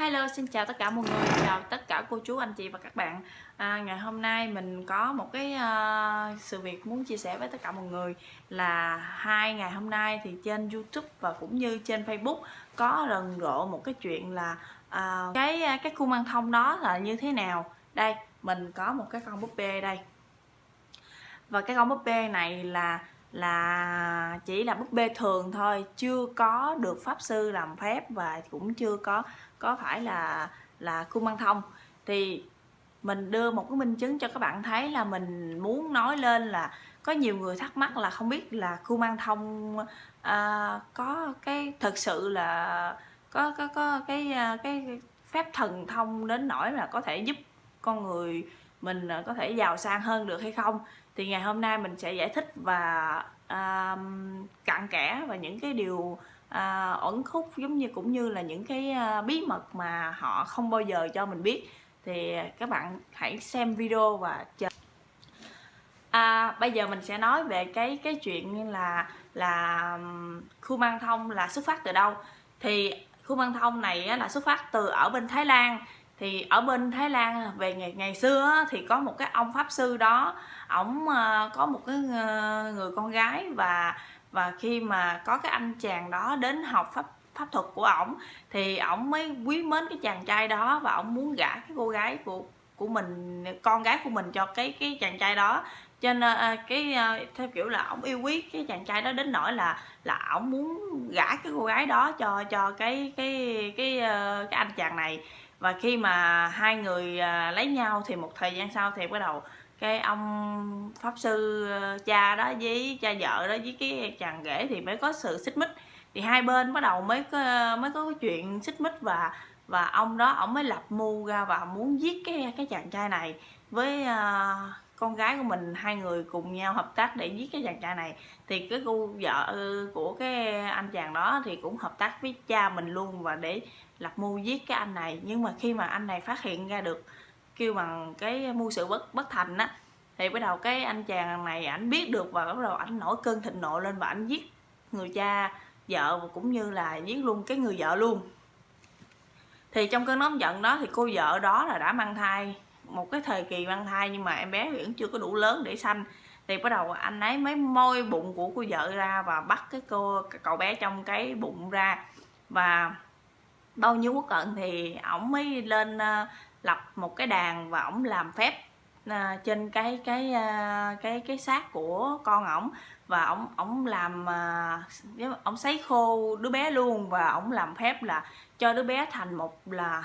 Hello, xin chào tất cả mọi người, chào tất cả cô chú, anh chị và các bạn. À, Ngày hôm nay mình có một cái uh, sự việc muốn chia sẻ với tất cả mọi người Là hai ngày hôm nay thì trên Youtube và cũng như trên Facebook Có rần rộ một cái chuyện là uh, cái ờ, cái cung mang thông đó là như thế nào. Đây, mình có một cái con búp bê đây. Và cái con búp bê này là là chỉ là búp bê thường thôi chưa có được pháp sư làm phép và cũng chưa có có phải là là cung băng thông. Thì mình đưa một cái minh chứng cho các bạn thấy là mình muốn nói lên là có nhiều người thắc mắc là không biết là cung băng thông à, có cái thực sự là có có có cái à, cái phép thần thông đến nỗi là có thể giúp con người mình à, có thể giàu sang hơn được hay không thì ngày hôm nay mình sẽ giải thích và um, cặn kẽ và những cái điều à, ẩn khúc giống như cũng như là những cái uh, bí mật mà họ không bao giờ cho mình biết. Thì các bạn hãy xem video và chờ. À, bây giờ mình sẽ nói về cái cái chuyện là là um, khu mang thông là xuất phát từ đâu. Thì khu mang thông này là xuất phát từ ở bên Thái Lan thì ở bên Thái Lan về ngày ngày xưa thì có một cái ông pháp sư đó ổng ờ, có một cái ờ, người con gái và và khi mà có cái anh chàng đó đến học pháp pháp thuật của ổng thì ổng mới quý mến cái chàng trai đó và ổng muốn gả cái cô gái của của mình con gái của mình cho cái cái chàng trai đó. Cho nên ờ, cái theo kiểu là ổng yêu quý cái chàng trai đó đến nỗi là là ổng muốn gả cái cô gái đó cho cho cái cái cái cái, cái anh chàng này và khi mà hai người à, lấy nhau thì một thời gian sau thì bắt đầu cái ông pháp sư ờ, cha đó với cha vợ đó với cái chàng rể thì mới có sự xích mích. Thì hai bên bắt đầu mới có mới có cái chuyện xích mích và và ông đó ông mới lập mưu ra và muốn giết cái cái chàng trai này với uh, con gái của mình, hai người cùng nhau hợp tác để giết cái chàng trai này. Thì cái cô vợ ừ, của cái anh chàng đó thì cũng hợp tác với cha mình luôn và để lập mưu giết cái anh này. Nhưng mà khi mà anh này phát hiện ra được, kêu bằng cái mưu sự bất bất thành á, thì bắt đầu cái anh chàng này ảnh biết được và bắt đầu ảnh nổi cơn thịnh nộ lên và ảnh giết người cha vợ và cũng như là giết luôn cái người vợ luôn. Thì trong cơn nóng giận đó thì cô vợ đó là đã mang thai một cái thời kỳ mang thai nhưng mà em bé vẫn chưa có đủ lớn để sanh. Thì bắt đầu anh ấy mới môi bụng của cô vợ ra và bắt cái cô cái cậu bé trong cái bụng ra. Và bao nhiêu quốc cận thì ổng mới lên uh, lập một cái đàn và ổng làm phép ờ, trên cái cái ờ, cái cái xác của con ổng. Và ổng ổng làm à, ổng sấy khô đứa bé luôn và ổng làm phép là cho đứa bé thành một là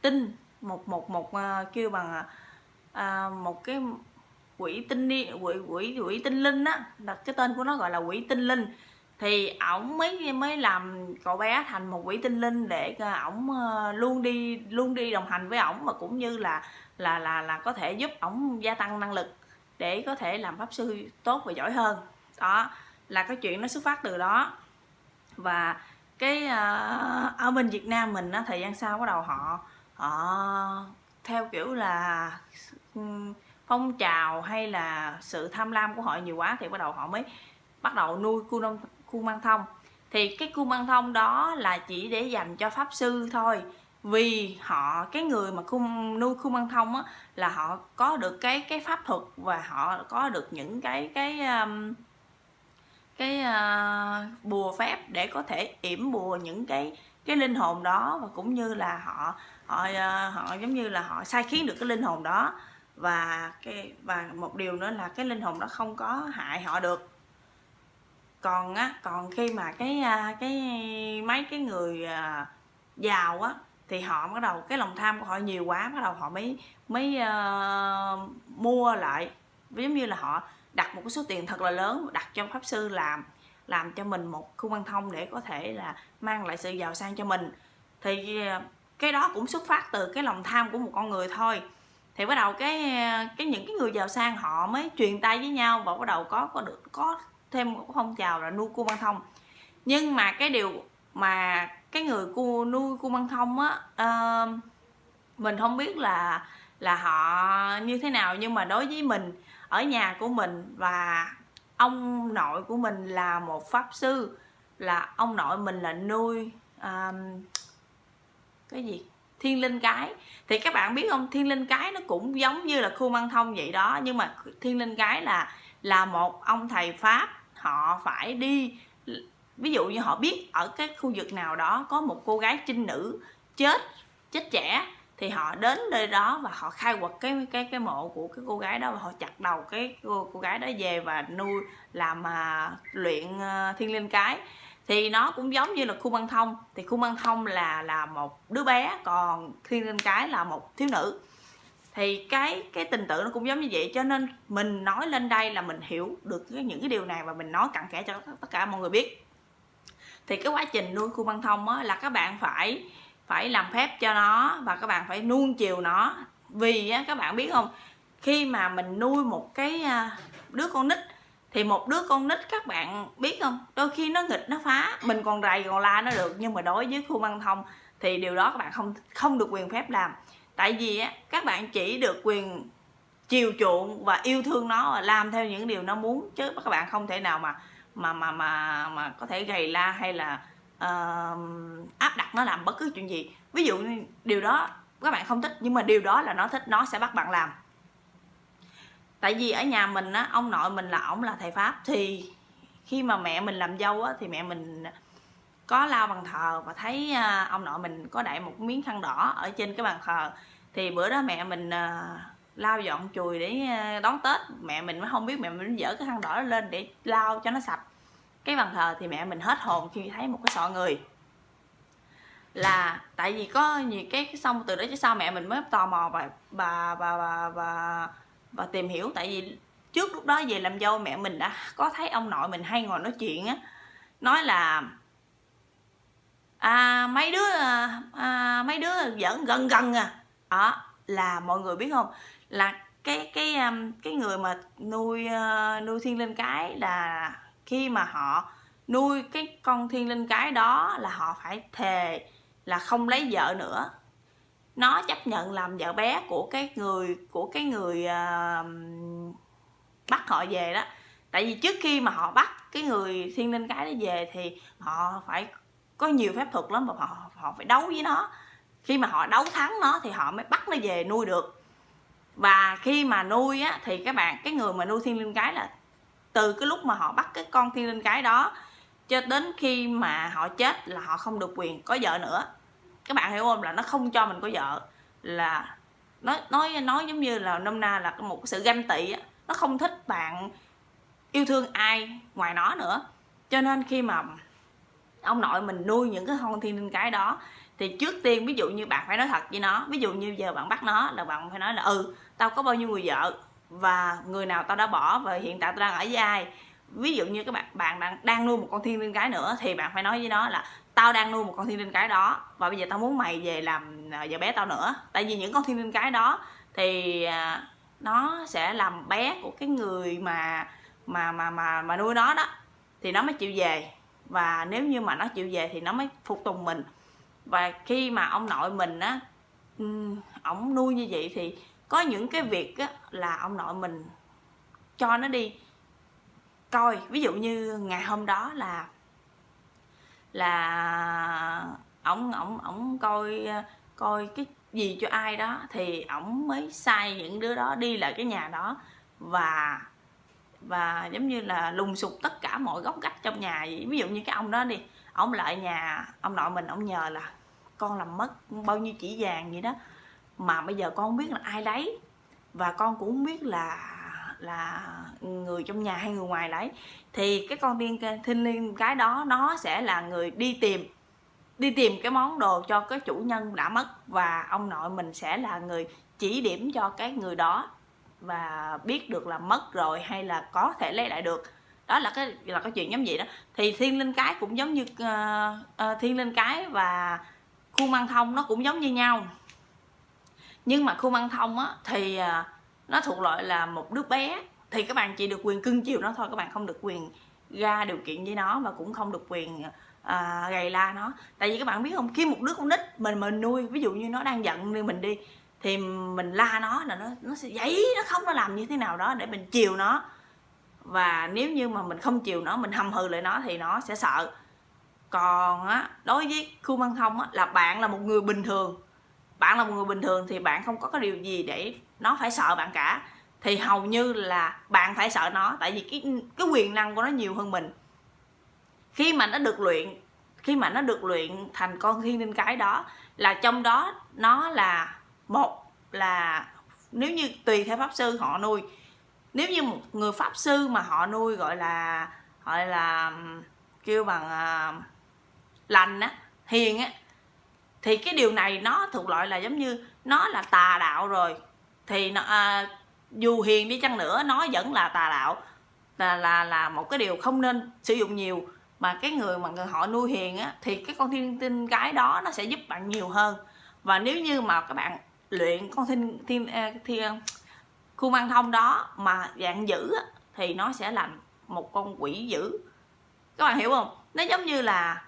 tinh một một một uh, kêu bằng uh, một cái quỷ tinh đi quỷ quỷ quỷ tinh linh á đặt cái tên của nó gọi là quỷ tinh linh. Thì ổng mới mới làm cậu bé thành một quỷ tinh linh để ờ, ổng luôn đi luôn đi đồng hành với ổng mà cũng như là là là là có thể giúp ổng gia tăng năng lực để có thể làm pháp sư tốt và giỏi hơn. Đó là cái chuyện nó xuất phát từ đó. Và cái uh, ở bên Việt Nam mình á thời gian sau bắt đầu họ họ theo kiểu là ừ, phong trào hay là sự tham lam của họ nhiều quá thì bắt đầu họ mới bắt đầu nuôi cu nông khu mang thông. Thì cái khu mang thông đó là chỉ để dành cho pháp sư thôi vì họ cái người mà cung nuôi khu mang thông á là họ có được cái cái pháp thuật và họ có được những cái cái um, cái uh, bùa phép để có thể yểm bùa những cái cái linh hồn đó và cũng như là họ họ ờ, họ giống như là họ sai khiến được cái linh hồn đó. Và cái và một điều nữa là cái linh hồn đó không có hại họ được. Còn á còn khi mà cái ờ, cái mấy cái người ờ, giàu á thì họ bắt đầu cái lòng tham của họ nhiều quá bắt đầu họ mới mới uh, mua lại. Giống như là họ đặt một cái số tiền thật là lớn đặt cho pháp sư làm làm cho mình một khu quan thông để có thể là mang lại sự giàu sang cho mình. Thì cái đó cũng xuất phát từ cái lòng tham của một con người thôi. Thì bắt đầu cái cái những cái người giàu sang họ mới truyền tay với nhau và bắt đầu có có được có thêm một phong trào là nuôi cua băng thông. Nhưng mà cái điều mà cái người cua nuôi cua băng thông á uh, mình không biết là là họ như thế nào. Nhưng mà đối với mình ở nhà của mình và ông nội của mình là một pháp sư là ông nội mình là nuôi um, cái gì? Thiên linh cái. Thì các bạn biết không? Thiên linh cái nó cũng giống như là khu băng thông vậy đó. Nhưng mà thiên linh cái là là một ông thầy pháp. Họ phải đi ví dụ như họ biết ở cái khu vực nào đó có một cô gái trinh nữ chết chết trẻ thì họ đến nơi đó và họ khai quật cái cái cái mộ của cái cô gái đó và họ chặt đầu cái cô, cô gái đó về và nuôi làm mà luyện uh, thiên linh cái thì nó cũng giống như là khu băng thông. Thì khu băng thông là là một đứa bé còn thiên linh cái là một thiếu nữ. Thì cái cái tình tự nó cũng giống như vậy cho nên mình nói lên đây là mình hiểu được những cái điều này và mình nói cặn kẽ cho tất cả mọi người biết. Thì cái quá trình nuôi khu băng thông á, là các bạn phải phải làm phép cho nó và các bạn phải nuông chiều nó. Vì á, các bạn biết không khi mà mình nuôi một cái à, đứa con nít thì một đứa con nít các bạn biết không? Đôi khi nó nghịch nó phá. Mình còn rầy còn la nó được. Nhưng mà đối với khu băng thông thì điều đó các bạn không không được quyền phép làm. Tại vì á các bạn chỉ được quyền chiều chuộng và yêu thương nó và làm theo những điều nó muốn. Chứ các bạn không thể nào mà mà mà mà mà có thể gầy la hay là uh, áp đặt nó làm bất cứ chuyện gì. Ví dụ như điều đó các bạn không thích nhưng mà điều đó là nó thích nó sẽ bắt bạn làm tại vì ở nhà mình á, ông nội mình là ổng là thầy pháp, thì khi mà mẹ mình làm dâu á, thì mẹ mình có lao bàn thờ và thấy à, ông nội mình có đậy một miếng khăn đỏ ở trên cái bàn thờ. Thì bữa đó mẹ mình à, lao dọn chùi để à, đón tết. Mẹ mình mới không biết, mẹ mình dỡ cái khăn đỏ lên để lau cho nó sạch. Cái bàn thờ thì mẹ mình hết hồn khi thấy một cái sọ người. Là tại vì có nhiều cái xong từ đó chứ sao mẹ mình mới tò mò và, bà bà bà bà và tìm hiểu. Tại vì trước lúc đó về làm dâu mẹ mình đã có thấy ông nội mình hay ngồi nói chuyện á. Nói là à, mấy đứa à, mấy đứa giỡn gần gần à. Đó là mọi người biết không? Là cái cái um, cái người mà nuôi ờ, nuôi thiên linh cái là khi mà họ nuôi cái con thiên linh cái đó là họ phải thề là không lấy vợ nữa nó chấp nhận làm vợ bé của cái người của cái người uh, bắt họ về đó. Tại vì trước khi mà họ bắt cái người thiên linh cái đó về thì họ phải có nhiều phép thuật lắm và họ họ phải đấu với nó. Khi mà họ đấu thắng nó thì họ mới bắt nó về nuôi được. Và khi mà nuôi á thì các bạn cái người mà nuôi thiên linh cái là từ cái lúc mà họ bắt cái con thiên linh cái đó cho đến khi mà họ chết là họ không được quyền có vợ nữa các bạn hiểu không? Là nó không cho mình có vợ. Là nói nói nói giống như là nôm na là một sự ganh tị á. Nó không thích bạn yêu thương ai ngoài nó nữa. Cho nên khi mà ông nội mình nuôi những cái con thiên linh cái đó, thì trước tiên ví dụ như bạn phải nói thật với nó, ví dụ như giờ bạn bắt nó là bạn phải nói là ừ tao có bao nhiêu người vợ và người nào tao đã bỏ và hiện tại tao đang ở với ai? Ví dụ như các bạn bạn đang đang nuôi một con thiên linh cái nữa thì bạn phải nói với nó là tao đang nuôi một con thiên linh cái đó và bây giờ tao muốn mày về làm à, vợ bé tao nữa. Tại vì những con thiên linh cái đó thì à, nó sẽ làm bé của cái người mà mà mà mà mà nuôi nó đó thì nó mới chịu về. Và nếu như mà nó chịu về thì nó mới phục tùng mình. Và khi mà ông nội mình á ổng nuôi như vậy thì có những cái việc á, là ông nội mình cho nó đi coi ví dụ như ngày hôm đó là là ổng ổng ổng coi coi cái gì cho ai đó, thì ổng mới sai những đứa đó đi lại cái nhà đó và và giống như là lùng sục tất cả mọi góc cách trong nhà vậy. ví dụ như cái ông đó đi ông lại nhà, ông nội mình ông nhờ là con làm mất bao nhiêu chỉ vàng vậy đó, mà bây giờ con không biết là ai lấy, và con cũng không biết là là người trong nhà hay người ngoài đấy thì cái con tiên thiên liên cái đó nó sẽ là người đi tìm đi tìm cái món đồ cho cái chủ nhân đã mất và ông nội mình sẽ là người chỉ điểm cho cái người đó và biết được là mất rồi hay là có thể lấy lại được. Đó là cái là cái chuyện giống vậy đó. Thì thiên linh cái cũng giống như uh, uh, thiên linh cái và khu măng thông nó cũng giống như nhau. Nhưng mà khu măng thông á thì uh, nó thuộc loại là một đứa bé thì các bạn chỉ được quyền cưng chiều nó thôi các bạn không được quyền ra điều kiện với nó và cũng không được quyền à, gầy la nó. Tại vì các bạn biết không khi một đứa con nít mình mình nuôi ví dụ như nó đang giận như mình đi thì mình la nó là nó nó sẽ giấy nó không nó làm như thế nào đó để mình chiều nó. Và nếu như mà mình không chiều nó mình hầm hừ lại nó thì nó sẽ sợ. Còn á đối với khu văn thông á là bạn là một người bình thường bạn là một người bình thường thì bạn không có cái điều gì để nó phải sợ bạn cả. Thì hầu như là bạn phải sợ nó tại vì cái cái quyền năng của nó nhiều hơn mình. Khi mà nó được luyện khi mà nó được luyện thành con thiên linh cái đó là trong đó nó là một là nếu như tùy theo pháp sư họ nuôi. Nếu như một người pháp sư mà họ nuôi gọi là gọi là kêu bằng uh, lành á hiền á thì cái điều này nó thuộc loại là giống như nó là tà đạo rồi. Thì nó, à, dù hiền đi chăng nữa nó vẫn là tà đạo. Là là là một cái điều không nên sử dụng nhiều. Mà cái người mà người họ nuôi hiền á thì cái con thiên tinh cái đó nó sẽ giúp bạn nhiều hơn. Và nếu như mà các bạn luyện con thiên thiên à, thiên à, khu mang thông đó mà dạng dữ á, thì nó sẽ làm một con quỷ dữ. Các bạn hiểu không? Nó giống như là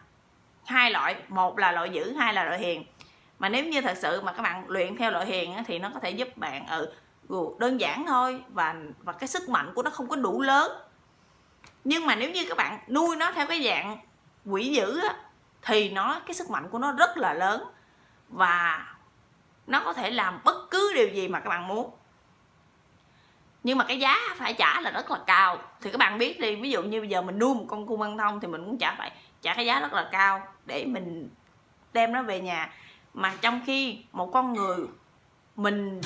hai loại một là loại dữ hai là loại hiền. Mà nếu như thật sự mà các bạn luyện theo loại hiền á, thì nó có thể giúp bạn ừ đơn giản thôi và và cái sức mạnh của nó không có đủ lớn. Nhưng mà nếu như các bạn nuôi nó theo cái dạng quỷ dữ á, thì nó cái sức mạnh của nó rất là lớn và nó có thể làm bất cứ điều gì mà các bạn muốn. Nhưng mà cái giá phải trả là rất là cao. Thì các bạn biết đi ví dụ như bây giờ mình nuôi một con cung băng thông thì mình cũng trả phải trả cái giá rất là cao để mình đem nó về nhà. Mà trong khi một con người mình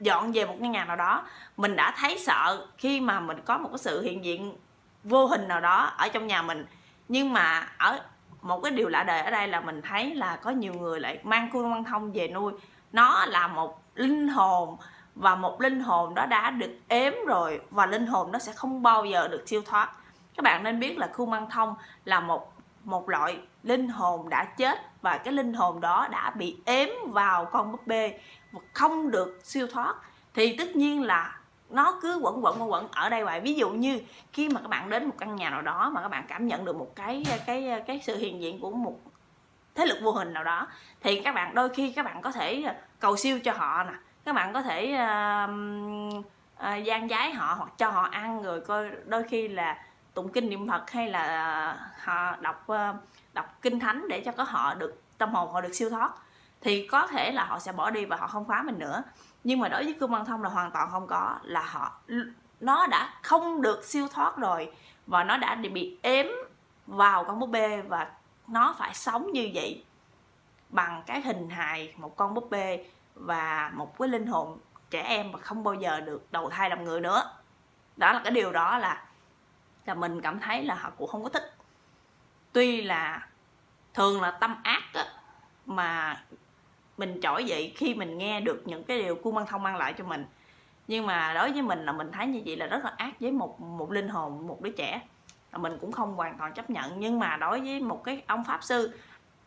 dọn về một cái nhà nào đó, mình đã thấy sợ khi mà mình có một cái sự hiện diện vô hình nào đó ở trong nhà mình. Nhưng mà ở một cái điều lạ đời ở đây là mình thấy là có nhiều người lại mang khuôn băng thông về nuôi. Nó là một linh hồn và một linh hồn đó đã được ếm rồi và linh hồn nó sẽ không bao giờ được siêu thoát. Các bạn nên biết là khu măng thông là một một loại linh hồn đã chết và cái linh hồn đó đã bị ếm vào con búp bê và không được siêu thoát. Thì tất nhiên là nó cứ quẩn quẩn quẩn quẩn ở đây vậy ví dụ như khi mà các bạn đến một căn nhà nào đó mà các bạn cảm nhận được một cái cái cái sự hiện diện của một thế lực vô hình nào đó thì các bạn đôi khi các bạn có thể cầu siêu cho họ nè. Các bạn có thể uh, uh, gian giái họ hoặc cho họ ăn rồi coi đôi khi là tụng kinh niệm phật hay là à, họ đọc ờ, đọc kinh thánh để cho có họ được, tâm hồn họ được siêu thoát, thì có thể là họ sẽ bỏ đi và họ không phá mình nữa. Nhưng mà đối với cương văn thông là hoàn toàn không có, là họ nó đã không được siêu thoát rồi và nó đã bị ếm vào con búp bê và nó phải sống như vậy bằng cái hình hài một con búp bê và một cái linh hồn trẻ em mà không bao giờ được đầu thai làm người nữa. Đó là cái điều đó là là mình cảm thấy là họ cũng không có thích. Tuy là thường là tâm ác á, mà mình trỗi dậy khi mình nghe được những cái điều cung băng thông mang lại cho mình. Nhưng mà đối với mình là mình thấy như vậy là rất là ác với một một linh hồn một đứa trẻ. Là mình cũng không hoàn toàn chấp nhận. Nhưng mà đối với một cái ông pháp sư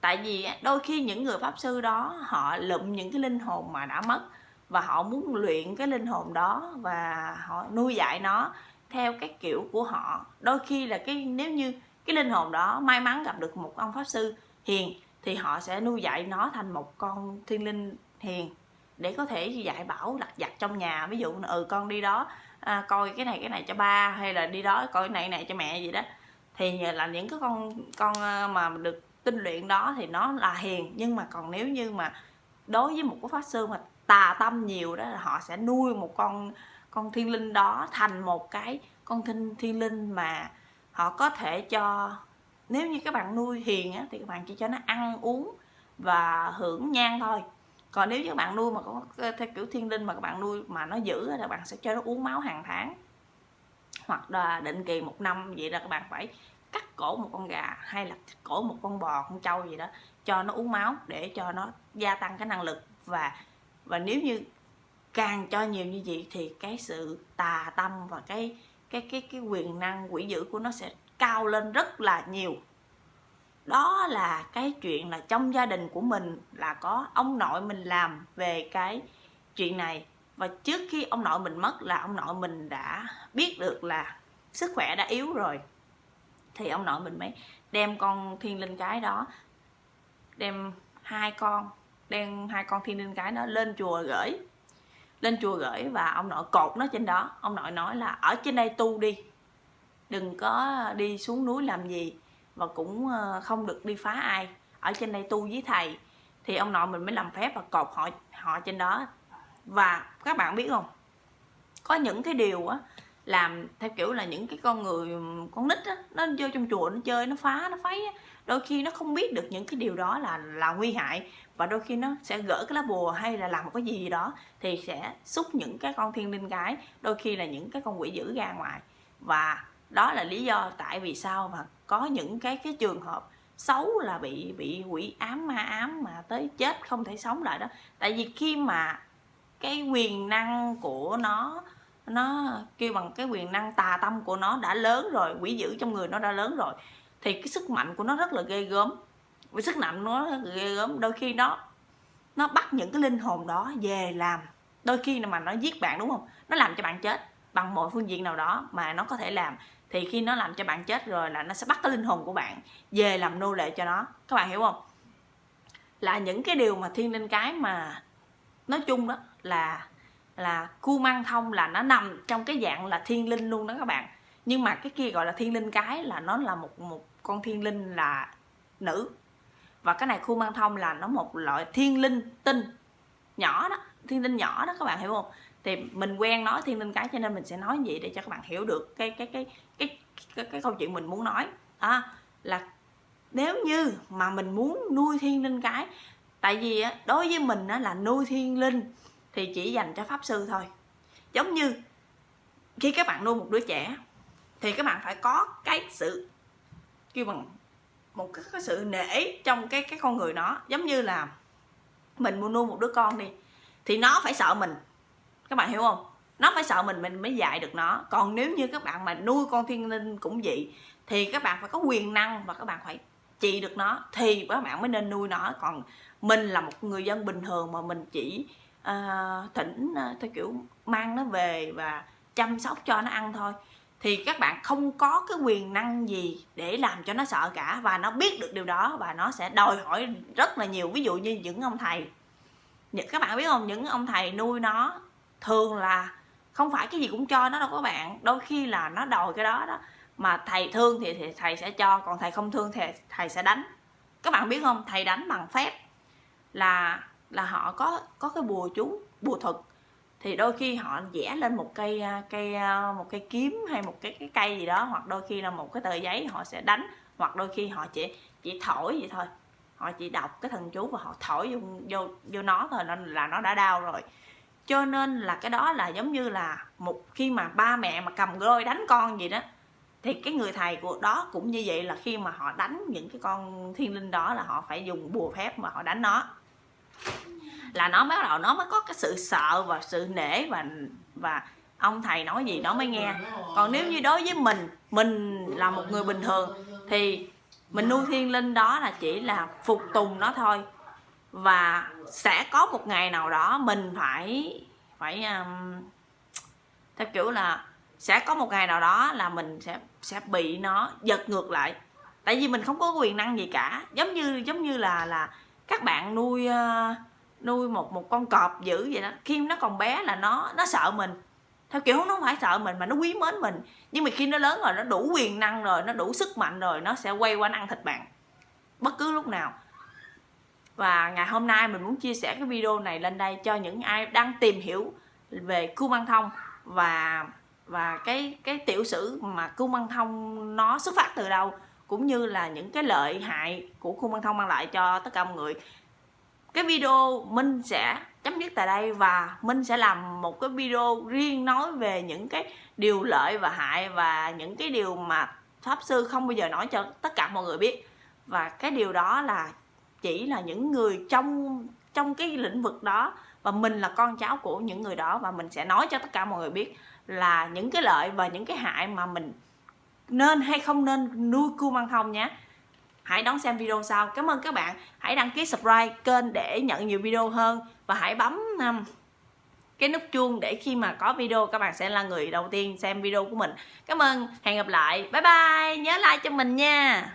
tại vì đôi khi những người pháp sư đó họ lụm những cái linh hồn mà đã mất và họ muốn luyện cái linh hồn đó và họ nuôi dạy nó theo cái kiểu của họ. Đôi khi là cái nếu như cái linh hồn đó may mắn gặp được một ông pháp sư hiền thì họ sẽ nuôi dạy nó thành một con thiên linh hiền để có thể dạy bảo đặt vặt trong nhà. Ví dụ ừ con đi đó à, coi cái này cái này cho ba hay là đi đó coi cái này cái này cho mẹ gì đó. Thì là những cái con con ờ, mà được tinh luyện đó thì nó là hiền. Nhưng mà còn nếu như mà đối với một cái pháp sư mà tà tâm nhiều đó là họ sẽ nuôi một con con thiên linh đó thành một cái con thiên thiên linh mà họ có thể cho nếu như các bạn nuôi hiền á, thì các bạn chỉ cho nó ăn uống và hưởng nhan thôi. Còn nếu như các bạn nuôi mà có theo kiểu thiên linh mà các bạn nuôi mà nó giữ thì các bạn sẽ cho nó uống máu hàng tháng. Hoặc là định kỳ một năm vậy là các bạn phải cắt cổ một con gà hay là cắt cổ một con bò con trâu gì đó cho nó uống máu để cho nó gia tăng cái năng lực. Và và nếu như càng cho nhiều như vậy thì cái sự tà tâm và cái cái cái cái quyền năng, quỷ dữ của nó sẽ cao lên rất là nhiều. Đó là cái chuyện là trong gia đình của mình là có ông nội mình làm về cái chuyện này. Và trước khi ông nội mình mất là ông nội mình đã biết được là sức khỏe đã yếu rồi. Thì ông nội mình mới đem con thiên linh cái đó, đem hai con, đem hai con thiên linh cái đó lên chùa gửi lên chùa gửi và ông nội cột nó trên đó. Ông nội nói là, ở trên đây tu đi, đừng có đi xuống núi làm gì và cũng ờ, không được đi phá ai. Ở trên đây tu với thầy. Thì ông nội mình mới làm phép và cột họ họ trên đó. Và các bạn biết không? Có những cái điều á làm theo kiểu là những cái con người con nít á, nó vô trong chùa nó chơi, nó phá, nó phấy á, đôi khi nó không biết được những cái điều đó là là nguy hại và đôi khi nó sẽ gỡ cái lá bùa hay là làm một cái gì đó thì sẽ xúc những cái con thiên linh cái đôi khi là những cái con quỷ dữ ra ngoài. Và đó là lý do tại vì sao mà có những cái cái trường hợp xấu là bị bị quỷ ám ma ám mà tới chết không thể sống lại đó. Tại vì khi mà cái quyền năng của nó nó kêu bằng cái quyền năng tà tâm của nó đã lớn rồi, quỷ dữ trong người nó đã lớn rồi, thì cái sức mạnh của nó rất là ghê gớm. Với sức nặng nó ghê gớm. Đôi khi nó nó bắt những cái linh hồn đó về làm. Đôi khi mà nó giết bạn, đúng không? Nó làm cho bạn chết bằng mọi phương diện nào đó mà nó có thể làm. Thì khi nó làm cho bạn chết rồi là nó sẽ bắt cái linh hồn của bạn về làm nô lệ cho nó. Các bạn hiểu không? Là những cái điều mà thiên linh cái mà nói chung đó là là cu mang thông là nó nằm trong cái dạng là thiên linh luôn đó các bạn. Nhưng mà cái kia gọi là thiên linh cái là nó là một một con thiên linh là nữ. Và cái này khu mang thông là nó một loại thiên linh tinh nhỏ đó thiên linh nhỏ đó các bạn hiểu không? Thì mình quen nói thiên linh cái cho nên mình sẽ nói gì để cho các bạn hiểu được cái cái cái cái cái, cái, cái câu chuyện mình muốn nói. À, là nếu như mà mình muốn nuôi thiên linh cái tại vì đối với mình là nuôi thiên linh thì chỉ dành cho pháp sư thôi. Giống như khi các bạn nuôi một đứa trẻ thì các bạn phải có cái sự kêu bằng một cái, cái sự nể trong cái cái con người nó. Giống như là mình muốn nuôi một đứa con đi thì nó phải sợ mình. Các bạn hiểu không? Nó phải sợ mình mình mới dạy được nó. Còn nếu như các bạn mà nuôi con thiên linh cũng vậy thì các bạn phải có quyền năng và các bạn phải trị được nó thì các bạn mới nên nuôi nó. Còn mình là một người dân bình thường mà mình chỉ uh, thỉnh uh, theo kiểu mang nó về và chăm sóc cho nó ăn thôi. Thì các bạn không có cái quyền năng gì để làm cho nó sợ cả và nó biết được điều đó và nó sẽ đòi hỏi rất là nhiều. Ví dụ như những ông thầy. Các bạn biết không? Những ông thầy nuôi nó thường là không phải cái gì cũng cho nó đâu các bạn. Đôi khi là nó đòi cái đó đó. Mà thầy thương thì, thì thầy sẽ cho còn thầy không thương thì thầy sẽ đánh. Các bạn biết không? Thầy đánh bằng phép là là họ có có cái bùa chú bùa thuật. Thì đôi khi họ vẽ lên một cây à, cây à, một cây kiếm hay một cái cái cây gì đó hoặc đôi khi là một cái tờ giấy họ sẽ đánh hoặc đôi khi họ chỉ chỉ thổi vậy thôi. Họ chỉ đọc cái thần chú và họ thổi vô vô, vô nó thôi là nó đã đau rồi. Cho nên là cái đó là giống như là một khi mà ba mẹ mà cầm roi đánh con gì đó thì cái người thầy của đó cũng như vậy là khi mà họ đánh những cái con thiên linh đó là họ phải dùng bùa phép mà họ đánh nó là nó mới bắt đầu nó mới có cái sự sợ và sự nể và và ông thầy nói gì nó mới nghe. Còn nếu như đối với mình mình là một người bình thường thì mình nuôi thiên linh đó là chỉ là phục tùng nó thôi. Và sẽ có một ngày nào đó mình phải phải um, theo kiểu là sẽ có một ngày nào đó là mình sẽ sẽ bị nó giật ngược lại. Tại vì mình không có quyền năng gì cả. Giống như giống như là là các bạn nuôi ờ, nuôi một một con cọp dữ vậy đó. Khi nó còn bé là nó nó sợ mình. Theo kiểu nó không phải sợ mình mà nó quý mến mình. Nhưng mà khi nó lớn rồi, nó đủ quyền năng rồi, nó đủ sức mạnh rồi, nó sẽ quay qua ăn thịt bạn. Bất cứ lúc nào. Và ngày hôm nay mình muốn chia sẻ cái video này lên đây cho những ai đang tìm hiểu về cung băng thông và và cái cái tiểu sử mà cung băng thông nó xuất phát từ đâu cũng như là những cái lợi hại của khung băng thông mang lại cho tất cả mọi người. Cái video Minh sẽ chấm dứt tại đây và Minh sẽ làm một cái video riêng nói về những cái điều lợi và hại và những cái điều mà Pháp Sư không bao giờ nói cho tất cả mọi người biết. Và cái điều đó là chỉ là những người trong trong cái lĩnh vực đó và mình là con cháu của những người đó và mình sẽ nói cho tất cả mọi người biết là những cái lợi và những cái hại mà mình nên hay không nên nuôi cua măng thông nhé. Hãy đón xem video sau. Cảm ơn các bạn. Hãy đăng ký subscribe kênh để nhận nhiều video hơn. Và hãy bấm um, cái nút chuông để khi mà có video các bạn sẽ là người đầu tiên xem video của mình. Cảm ơn. Hẹn gặp lại. Bye bye. Nhớ like cho mình nha.